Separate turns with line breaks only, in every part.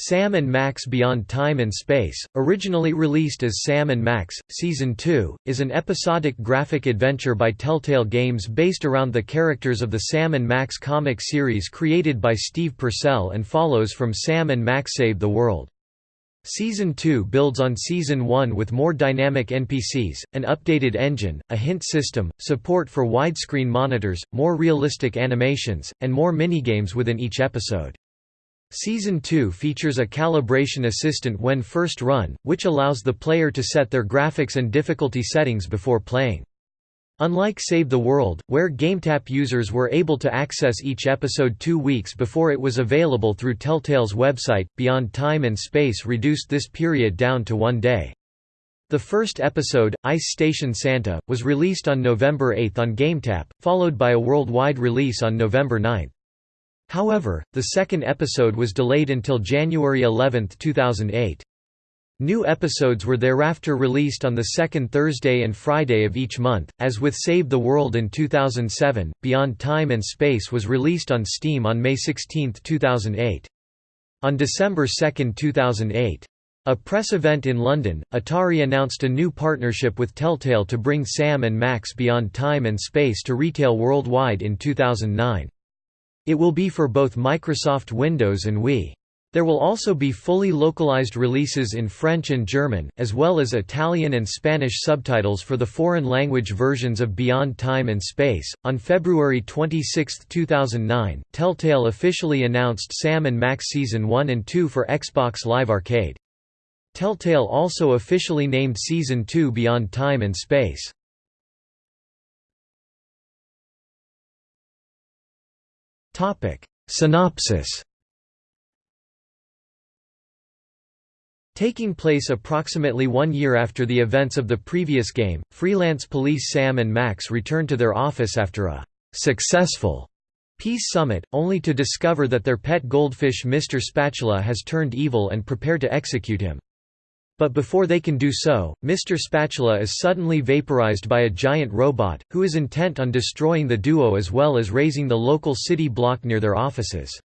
Sam and Max Beyond Time and Space, originally released as Sam and Max, Season 2, is an episodic graphic adventure by Telltale Games based around the characters of the Sam and Max comic series created by Steve Purcell and follows from Sam and Max Save the World. Season 2 builds on Season 1 with more dynamic NPCs, an updated engine, a hint system, support for widescreen monitors, more realistic animations, and more minigames within each episode. Season 2 features a calibration assistant when first run, which allows the player to set their graphics and difficulty settings before playing. Unlike Save the World, where GameTap users were able to access each episode two weeks before it was available through Telltale's website, Beyond Time and Space reduced this period down to one day. The first episode, Ice Station Santa, was released on November 8 on GameTap, followed by a worldwide release on November 9. However, the second episode was delayed until January 11, 2008. New episodes were thereafter released on the second Thursday and Friday of each month. As with Save the World in 2007, Beyond Time and Space was released on Steam on May 16, 2008. On December 2, 2008, a press event in London, Atari announced a new partnership with Telltale to bring Sam and Max Beyond Time and Space to retail worldwide in 2009. It will be for both Microsoft Windows and Wii. There will also be fully localized releases in French and German, as well as Italian and Spanish subtitles for the foreign language versions of Beyond Time and Space. On February 26, 2009, Telltale officially announced Sam and Max Season 1 and 2 for Xbox Live Arcade. Telltale also officially named Season 2 Beyond Time and Space. Synopsis Taking place approximately one year after the events of the previous game, freelance police Sam and Max return to their office after a «successful» peace summit, only to discover that their pet goldfish Mr. Spatula has turned evil and prepare to execute him. But before they can do so, Mr. Spatula is suddenly vaporized by a giant robot, who is intent on destroying the duo as well as raising the local city block near their offices.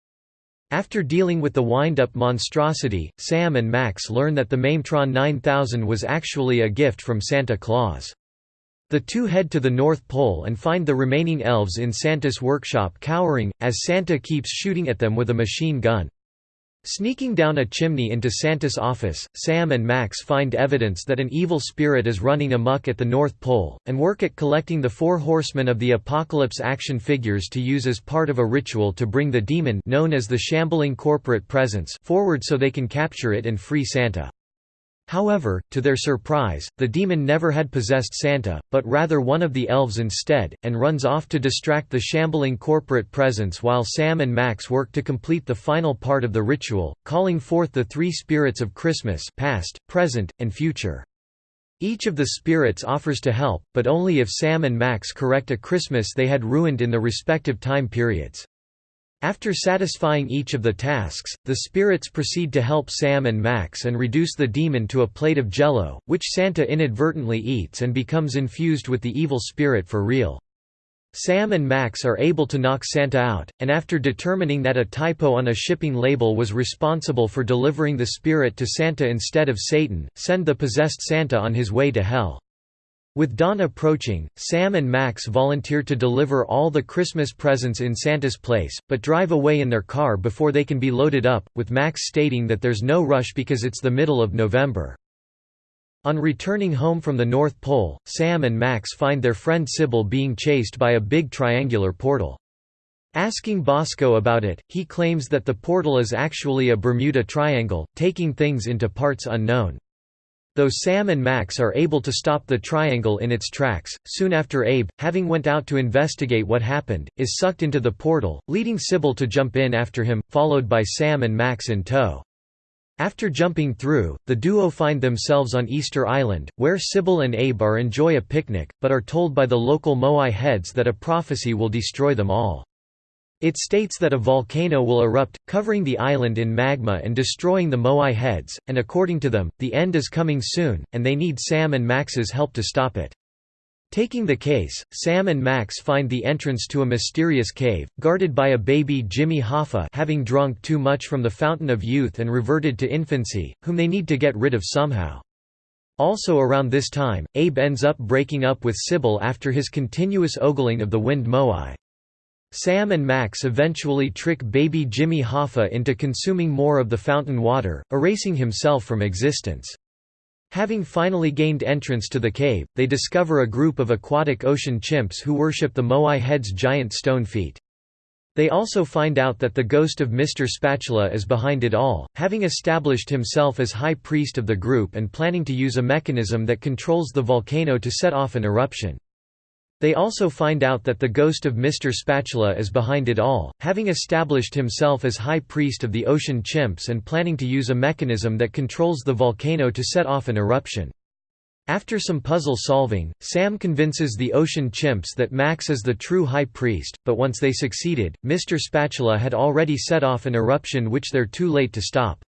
After dealing with the wind-up monstrosity, Sam and Max learn that the Maimtron 9000 was actually a gift from Santa Claus. The two head to the North Pole and find the remaining elves in Santa's workshop cowering, as Santa keeps shooting at them with a machine gun. Sneaking down a chimney into Santa's office, Sam and Max find evidence that an evil spirit is running amok at the North Pole, and work at collecting the Four Horsemen of the Apocalypse action figures to use as part of a ritual to bring the demon known as the Shambling Corporate Presence forward so they can capture it and free Santa. However, to their surprise, the demon never had possessed Santa, but rather one of the elves instead, and runs off to distract the shambling corporate presence while Sam and Max work to complete the final part of the ritual, calling forth the three spirits of Christmas past, present, and future. Each of the spirits offers to help, but only if Sam and Max correct a Christmas they had ruined in the respective time periods. After satisfying each of the tasks, the spirits proceed to help Sam and Max and reduce the demon to a plate of jello, which Santa inadvertently eats and becomes infused with the evil spirit for real. Sam and Max are able to knock Santa out, and after determining that a typo on a shipping label was responsible for delivering the spirit to Santa instead of Satan, send the possessed Santa on his way to hell. With dawn approaching, Sam and Max volunteer to deliver all the Christmas presents in Santa's place, but drive away in their car before they can be loaded up, with Max stating that there's no rush because it's the middle of November. On returning home from the North Pole, Sam and Max find their friend Sybil being chased by a big triangular portal. Asking Bosco about it, he claims that the portal is actually a Bermuda Triangle, taking things into parts unknown. Though Sam and Max are able to stop the triangle in its tracks, soon after Abe, having went out to investigate what happened, is sucked into the portal, leading Sybil to jump in after him, followed by Sam and Max in tow. After jumping through, the duo find themselves on Easter Island, where Sybil and Abe are enjoy a picnic, but are told by the local Moai heads that a prophecy will destroy them all. It states that a volcano will erupt, covering the island in magma and destroying the Moai heads, and according to them, the end is coming soon, and they need Sam and Max's help to stop it. Taking the case, Sam and Max find the entrance to a mysterious cave, guarded by a baby Jimmy Hoffa having drunk too much from the Fountain of Youth and reverted to infancy, whom they need to get rid of somehow. Also around this time, Abe ends up breaking up with Sybil after his continuous ogling of the wind moai. Sam and Max eventually trick baby Jimmy Hoffa into consuming more of the fountain water, erasing himself from existence. Having finally gained entrance to the cave, they discover a group of aquatic ocean chimps who worship the Moai head's giant stone feet. They also find out that the ghost of Mr. Spatula is behind it all, having established himself as high priest of the group and planning to use a mechanism that controls the volcano to set off an eruption. They also find out that the ghost of Mr. Spatula is behind it all, having established himself as high priest of the ocean chimps and planning to use a mechanism that controls the volcano to set off an eruption. After some puzzle solving, Sam convinces the ocean chimps that Max is the true high priest, but once they succeeded, Mr. Spatula had already set off an eruption which they're too late to stop.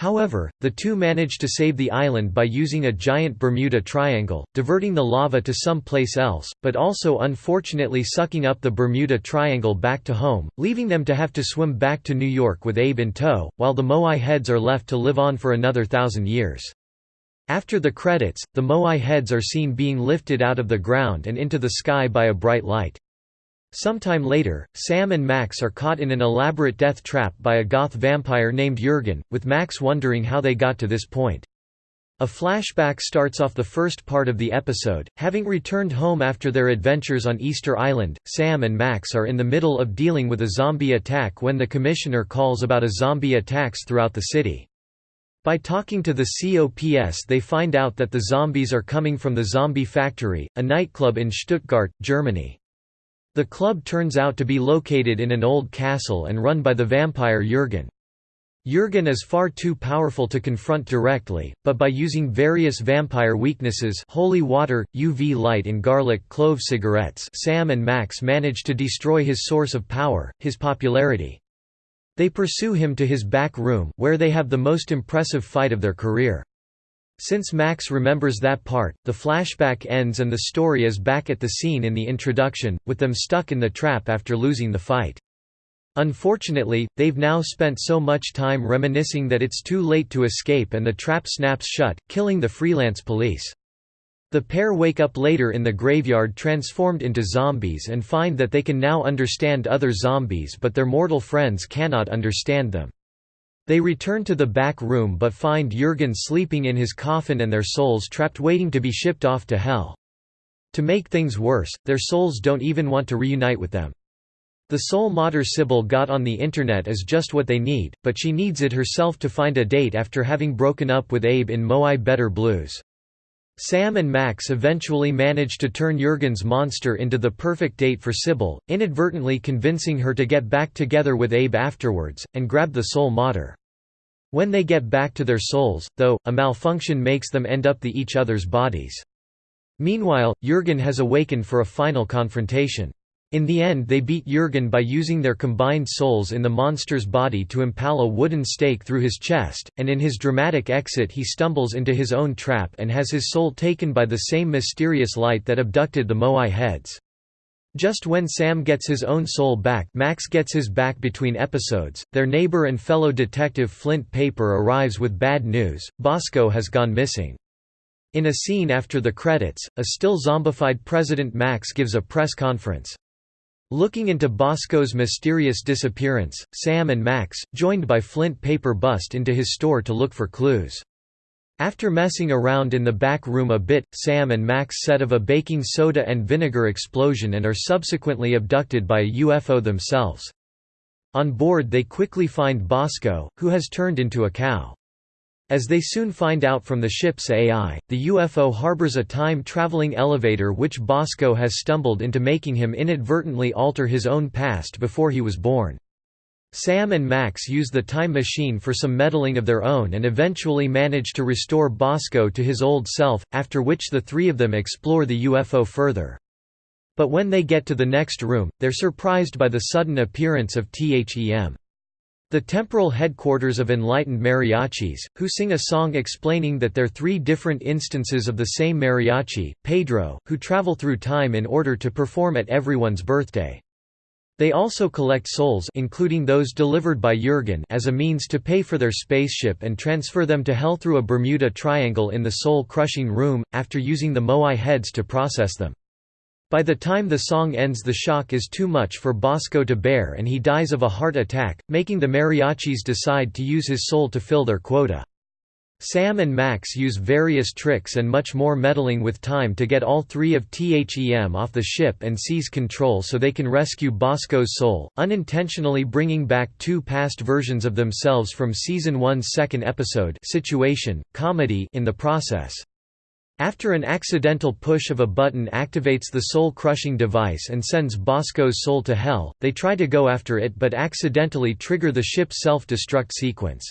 However, the two manage to save the island by using a giant Bermuda Triangle, diverting the lava to some place else, but also unfortunately sucking up the Bermuda Triangle back to home, leaving them to have to swim back to New York with Abe in tow, while the Moai heads are left to live on for another thousand years. After the credits, the Moai heads are seen being lifted out of the ground and into the sky by a bright light. Sometime later, Sam and Max are caught in an elaborate death trap by a goth vampire named Jurgen, with Max wondering how they got to this point. A flashback starts off the first part of the episode. Having returned home after their adventures on Easter Island, Sam and Max are in the middle of dealing with a zombie attack when the commissioner calls about a zombie attacks throughout the city. By talking to the COPS they find out that the zombies are coming from the Zombie Factory, a nightclub in Stuttgart, Germany. The club turns out to be located in an old castle and run by the vampire Jurgen. Jurgen is far too powerful to confront directly, but by using various vampire weaknesses holy water, UV light and garlic clove cigarettes Sam and Max manage to destroy his source of power, his popularity. They pursue him to his back room, where they have the most impressive fight of their career. Since Max remembers that part, the flashback ends and the story is back at the scene in the introduction, with them stuck in the trap after losing the fight. Unfortunately, they've now spent so much time reminiscing that it's too late to escape and the trap snaps shut, killing the freelance police. The pair wake up later in the graveyard transformed into zombies and find that they can now understand other zombies but their mortal friends cannot understand them. They return to the back room but find Jurgen sleeping in his coffin and their souls trapped waiting to be shipped off to hell. To make things worse, their souls don't even want to reunite with them. The soul modder Sybil got on the internet is just what they need, but she needs it herself to find a date after having broken up with Abe in Moai Better Blues. Sam and Max eventually manage to turn Jurgen's monster into the perfect date for Sybil, inadvertently convincing her to get back together with Abe afterwards, and grab the soul modder. When they get back to their souls, though, a malfunction makes them end up the each other's bodies. Meanwhile, Jurgen has awakened for a final confrontation. In the end they beat Jurgen by using their combined souls in the monster's body to impale a wooden stake through his chest, and in his dramatic exit he stumbles into his own trap and has his soul taken by the same mysterious light that abducted the Moai heads. Just when Sam gets his own soul back Max gets his back between episodes, their neighbor and fellow detective Flint Paper arrives with bad news, Bosco has gone missing. In a scene after the credits, a still zombified President Max gives a press conference. Looking into Bosco's mysterious disappearance, Sam and Max, joined by Flint Paper bust into his store to look for clues. After messing around in the back room a bit, Sam and Max set of a baking soda and vinegar explosion and are subsequently abducted by a UFO themselves. On board they quickly find Bosco, who has turned into a cow. As they soon find out from the ship's AI, the UFO harbors a time-traveling elevator which Bosco has stumbled into making him inadvertently alter his own past before he was born. Sam and Max use the time machine for some meddling of their own and eventually manage to restore Bosco to his old self, after which the three of them explore the UFO further. But when they get to the next room, they're surprised by the sudden appearance of THEM. The temporal headquarters of enlightened mariachis, who sing a song explaining that they're three different instances of the same mariachi, Pedro, who travel through time in order to perform at everyone's birthday. They also collect souls including those delivered by Jurgen as a means to pay for their spaceship and transfer them to Hell through a Bermuda Triangle in the soul-crushing room, after using the Moai heads to process them. By the time the song ends the shock is too much for Bosco to bear and he dies of a heart attack, making the mariachis decide to use his soul to fill their quota. Sam and Max use various tricks and much more meddling with time to get all three of THEM off the ship and seize control so they can rescue Bosco's soul, unintentionally bringing back two past versions of themselves from Season 1's second episode situation, comedy in the process. After an accidental push of a button activates the soul-crushing device and sends Bosco's soul to Hell, they try to go after it but accidentally trigger the ship's self-destruct sequence.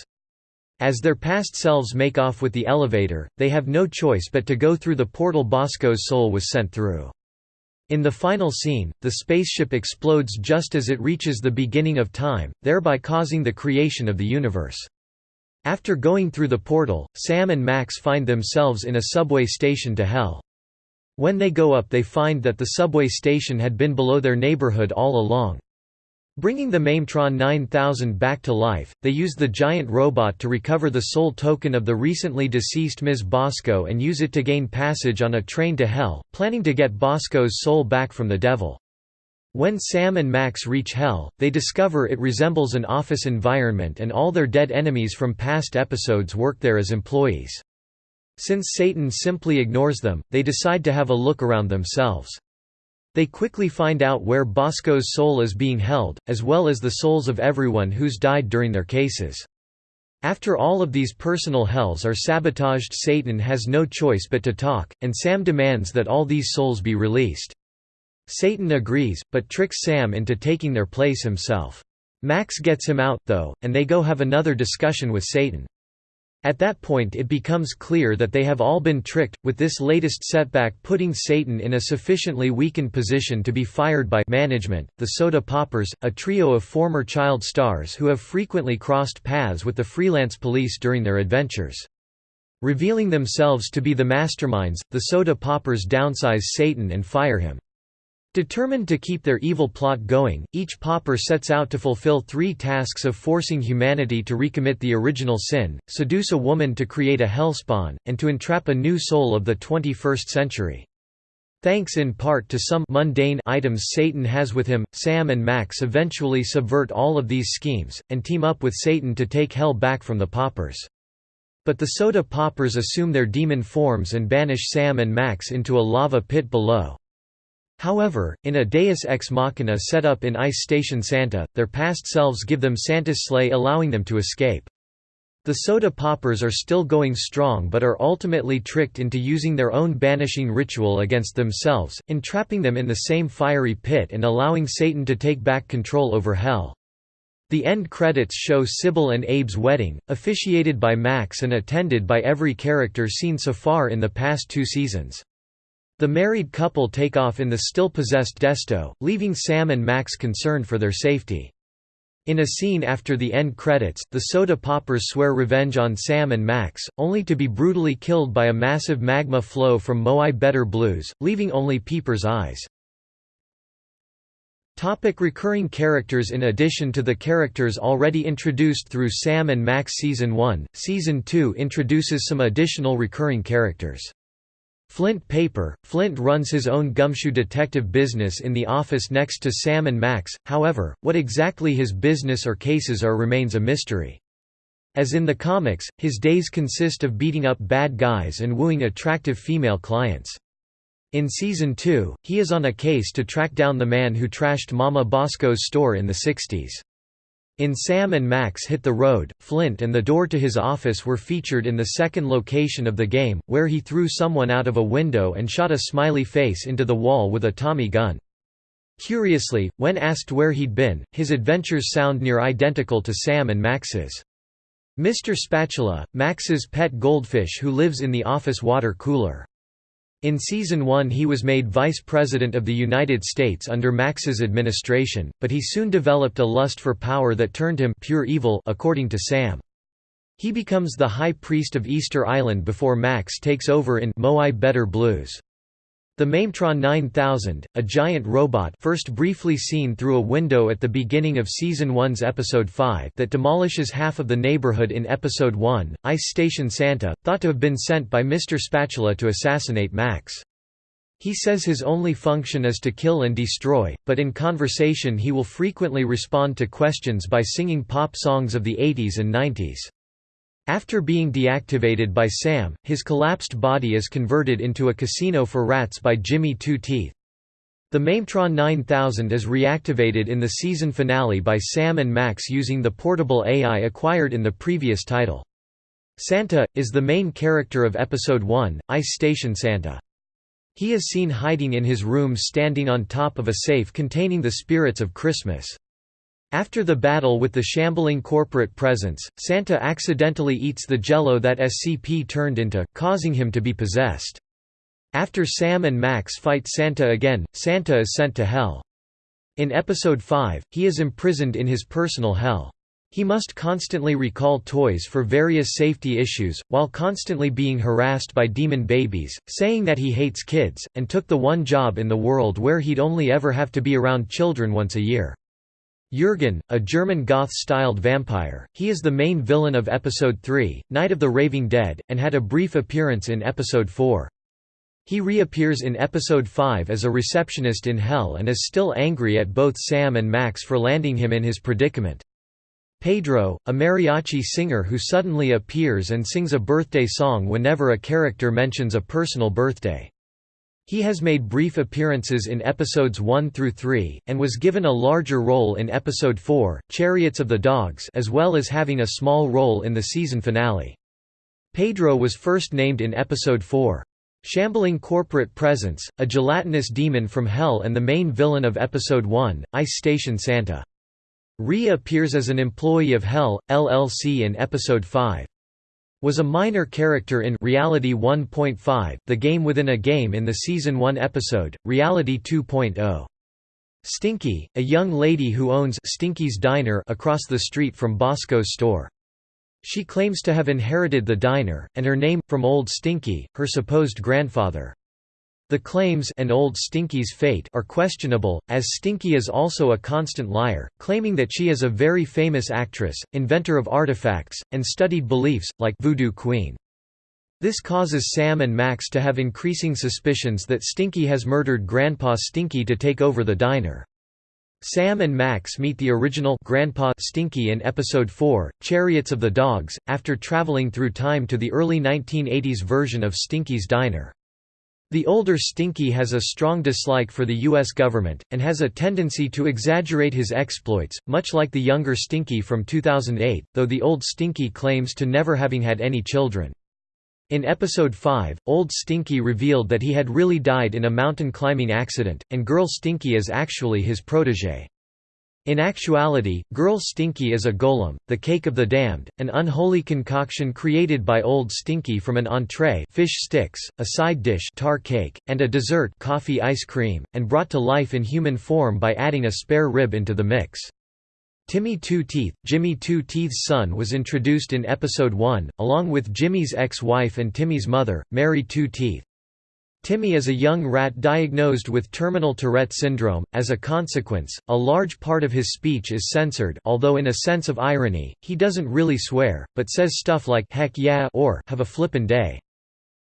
As their past selves make off with the elevator, they have no choice but to go through the portal Bosco's soul was sent through. In the final scene, the spaceship explodes just as it reaches the beginning of time, thereby causing the creation of the universe. After going through the portal, Sam and Max find themselves in a subway station to Hell. When they go up they find that the subway station had been below their neighborhood all along. Bringing the Maimtron 9000 back to life, they use the giant robot to recover the soul token of the recently deceased Ms. Bosco and use it to gain passage on a train to Hell, planning to get Bosco's soul back from the devil. When Sam and Max reach Hell, they discover it resembles an office environment and all their dead enemies from past episodes work there as employees. Since Satan simply ignores them, they decide to have a look around themselves. They quickly find out where Bosco's soul is being held, as well as the souls of everyone who's died during their cases. After all of these personal hells are sabotaged Satan has no choice but to talk, and Sam demands that all these souls be released. Satan agrees, but tricks Sam into taking their place himself. Max gets him out, though, and they go have another discussion with Satan. At that point it becomes clear that they have all been tricked, with this latest setback putting Satan in a sufficiently weakened position to be fired by management, the Soda Poppers, a trio of former child stars who have frequently crossed paths with the freelance police during their adventures. Revealing themselves to be the masterminds, the Soda Poppers downsize Satan and fire him. Determined to keep their evil plot going, each Popper sets out to fulfill three tasks of forcing humanity to recommit the original sin, seduce a woman to create a hellspawn, and to entrap a new soul of the 21st century. Thanks in part to some mundane items Satan has with him, Sam and Max eventually subvert all of these schemes, and team up with Satan to take hell back from the Poppers. But the soda Poppers assume their demon forms and banish Sam and Max into a lava pit below. However, in a deus ex machina set up in Ice Station Santa, their past selves give them Santa's sleigh allowing them to escape. The soda poppers are still going strong but are ultimately tricked into using their own banishing ritual against themselves, entrapping them in the same fiery pit and allowing Satan to take back control over hell. The end credits show Sybil and Abe's wedding, officiated by Max and attended by every character seen so far in the past two seasons. The married couple take off in the still-possessed DeSoto, leaving Sam and Max concerned for their safety. In a scene after the end credits, the soda poppers swear revenge on Sam and Max, only to be brutally killed by a massive magma flow from Moai Better Blues, leaving only Peeper's eyes. Topic recurring characters In addition to the characters already introduced through Sam and Max Season 1, Season 2 introduces some additional recurring characters. Flint Paper – Flint runs his own gumshoe detective business in the office next to Sam and Max, however, what exactly his business or cases are remains a mystery. As in the comics, his days consist of beating up bad guys and wooing attractive female clients. In Season 2, he is on a case to track down the man who trashed Mama Bosco's store in the 60s. In Sam and Max Hit the Road, Flint and the door to his office were featured in the second location of the game, where he threw someone out of a window and shot a smiley face into the wall with a Tommy gun. Curiously, when asked where he'd been, his adventures sound near identical to Sam and Max's. Mr. Spatula, Max's pet goldfish who lives in the office water cooler. In Season 1 he was made Vice President of the United States under Max's administration, but he soon developed a lust for power that turned him pure evil according to Sam. He becomes the High Priest of Easter Island before Max takes over in Moai Better Blues. The Maimtron 9000, a giant robot first briefly seen through a window at the beginning of Season 1's Episode 5 that demolishes half of the neighborhood in Episode 1, Ice Station Santa, thought to have been sent by Mr. Spatula to assassinate Max. He says his only function is to kill and destroy, but in conversation he will frequently respond to questions by singing pop songs of the 80s and 90s. After being deactivated by Sam, his collapsed body is converted into a casino for rats by Jimmy Two Teeth. The Maimtron 9000 is reactivated in the season finale by Sam and Max using the portable AI acquired in the previous title. Santa, is the main character of Episode 1, Ice Station Santa. He is seen hiding in his room standing on top of a safe containing the spirits of Christmas. After the battle with the shambling corporate presence, Santa accidentally eats the jello that SCP turned into, causing him to be possessed. After Sam and Max fight Santa again, Santa is sent to Hell. In Episode 5, he is imprisoned in his personal hell. He must constantly recall toys for various safety issues, while constantly being harassed by demon babies, saying that he hates kids, and took the one job in the world where he'd only ever have to be around children once a year. Jürgen, a German goth-styled vampire, he is the main villain of Episode 3, Night of the Raving Dead, and had a brief appearance in Episode 4. He reappears in Episode 5 as a receptionist in Hell and is still angry at both Sam and Max for landing him in his predicament. Pedro, a mariachi singer who suddenly appears and sings a birthday song whenever a character mentions a personal birthday. He has made brief appearances in episodes 1 through 3, and was given a larger role in episode 4, Chariots of the Dogs as well as having a small role in the season finale. Pedro was first named in episode 4. Shambling Corporate Presence, a gelatinous demon from Hell and the main villain of episode 1, Ice Station Santa. Re appears as an employee of Hell, LLC in episode 5 was a minor character in Reality 1.5, the game within a game in the Season 1 episode, Reality 2.0. Stinky, a young lady who owns Stinky's Diner across the street from Bosco's store. She claims to have inherited the diner, and her name, from Old Stinky, her supposed grandfather. The claims and Old Stinky's fate are questionable, as Stinky is also a constant liar, claiming that she is a very famous actress, inventor of artifacts, and studied beliefs, like Voodoo Queen. This causes Sam and Max to have increasing suspicions that Stinky has murdered Grandpa Stinky to take over the diner. Sam and Max meet the original Grandpa Stinky in Episode 4, Chariots of the Dogs, after traveling through time to the early 1980s version of Stinky's Diner. The older Stinky has a strong dislike for the U.S. government, and has a tendency to exaggerate his exploits, much like the younger Stinky from 2008, though the old Stinky claims to never having had any children. In Episode 5, Old Stinky revealed that he had really died in a mountain climbing accident, and Girl Stinky is actually his protégé. In actuality, Girl Stinky is a golem, the cake of the damned, an unholy concoction created by Old Stinky from an entree fish sticks, a side dish tar cake, and a dessert coffee ice cream, and brought to life in human form by adding a spare rib into the mix. Timmy Two Teeth, Jimmy Two Teeth's son was introduced in Episode 1, along with Jimmy's ex-wife and Timmy's mother, Mary Two Teeth. Timmy is a young rat diagnosed with terminal Tourette syndrome. As a consequence, a large part of his speech is censored, although in a sense of irony, he doesn't really swear, but says stuff like heck yeah or have a flippin' day.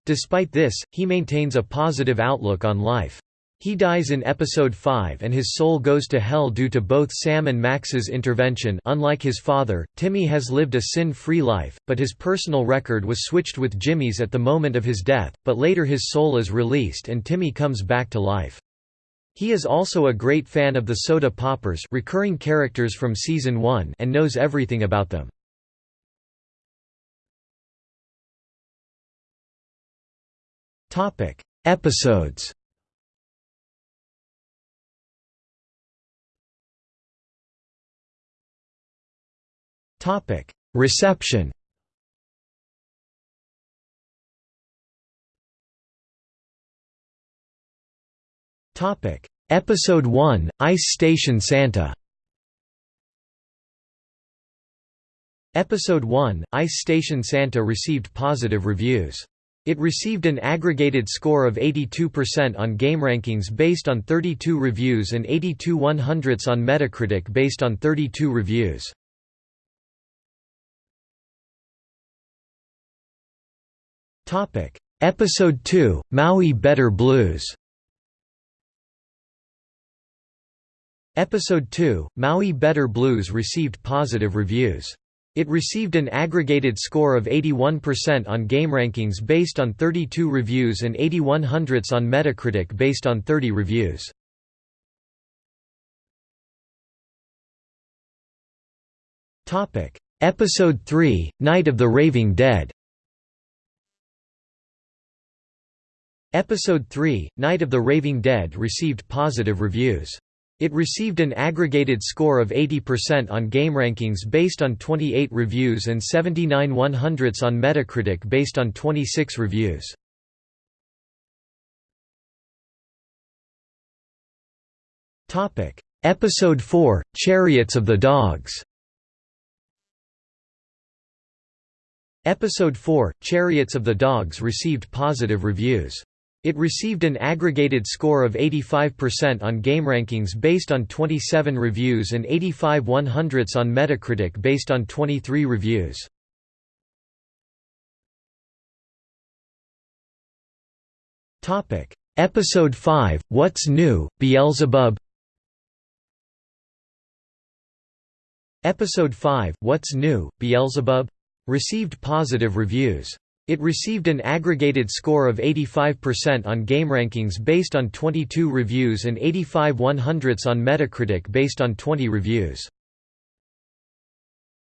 Despite this, he maintains a positive outlook on life. He dies in episode 5 and his soul goes to hell due to both Sam and Max's intervention unlike his father, Timmy has lived a sin-free life, but his personal record was switched with Jimmy's at the moment of his death, but later his soul is released and Timmy comes back to life. He is also a great fan of the Soda Poppers recurring characters from Season 1 and knows everything about them. Episodes Topic: Reception. Topic: Episode 1, Ice Station Santa Episode 1, Ice Station Santa received positive reviews. It received an aggregated score of 82% on GameRankings based on 32 reviews and 82 100ths on Metacritic based on 32 reviews. Episode 2, Moai Better Blues Episode 2, Moai Better Blues received positive reviews. It received an aggregated score of 81% on GameRankings based on 32 reviews and 81 hundredths on Metacritic based on 30 reviews. Episode 3, Night of the Raving Dead Episode 3, Night of the Raving Dead received positive reviews. It received an aggregated score of 80% on GameRankings based on 28 reviews and 79 100ths on Metacritic based on 26 reviews. Episode 4, Chariots of the Dogs Episode 4, Chariots of the Dogs received positive reviews. It received an aggregated score of 85% on GameRankings based on 27 reviews and 85 100ths on Metacritic based on 23 reviews. Episode 5, What's New, Beelzebub Episode 5, What's New, Beelzebub? received positive reviews. It received an aggregated score of 85% on GameRankings based on 22 reviews and 85 100ths on Metacritic based on 20 reviews.